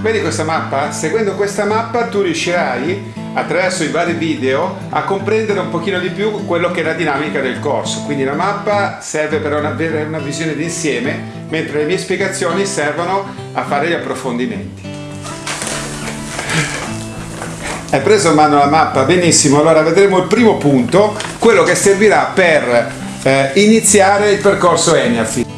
Vedi questa mappa? Seguendo questa mappa tu riuscirai attraverso i vari video a comprendere un pochino di più quello che è la dinamica del corso. Quindi la mappa serve per avere una visione d'insieme, mentre le mie spiegazioni servono a fare gli approfondimenti. Hai preso in mano la mappa? Benissimo, allora vedremo il primo punto, quello che servirà per eh, iniziare il percorso ENIAFI.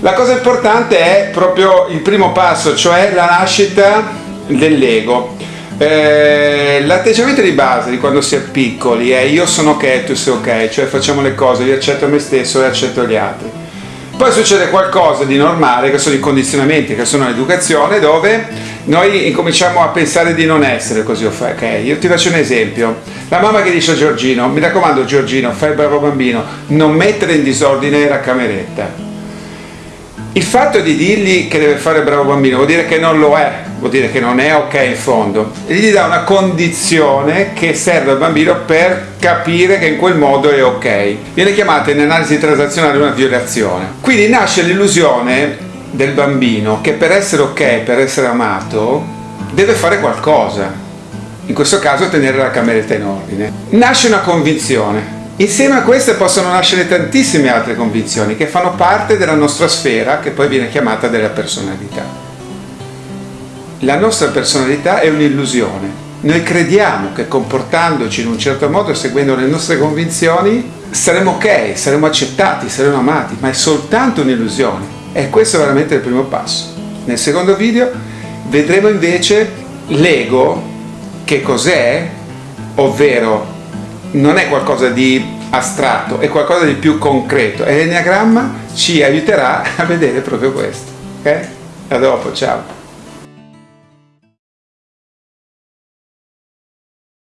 La cosa importante è proprio il primo passo, cioè la nascita dell'ego. Eh, l'atteggiamento di base di quando si è piccoli è io sono ok tu sei ok, cioè facciamo le cose, io accetto me stesso e accetto gli altri. Poi succede qualcosa di normale che sono i condizionamenti, che sono l'educazione, dove noi incominciamo a pensare di non essere così ok. Io ti faccio un esempio. La mamma che dice a Giorgino, mi raccomando Giorgino, fai bravo bambino, non mettere in disordine la cameretta il fatto di dirgli che deve fare bravo bambino vuol dire che non lo è, vuol dire che non è ok in fondo. E gli dà una condizione che serve al bambino per capire che in quel modo è ok. Viene chiamata in analisi transazionale una violazione. Quindi nasce l'illusione del bambino che per essere ok, per essere amato, deve fare qualcosa. In questo caso tenere la cameretta in ordine. Nasce una convinzione Insieme a queste possono nascere tantissime altre convinzioni che fanno parte della nostra sfera che poi viene chiamata della personalità. La nostra personalità è un'illusione. Noi crediamo che comportandoci in un certo modo, seguendo le nostre convinzioni, saremo ok, saremo accettati, saremo amati, ma è soltanto un'illusione. E questo è veramente il primo passo. Nel secondo video vedremo invece l'ego, che cos'è, ovvero non è qualcosa di astratto, è qualcosa di più concreto e l'enneagramma ci aiuterà a vedere proprio questo. Ok? A dopo, ciao!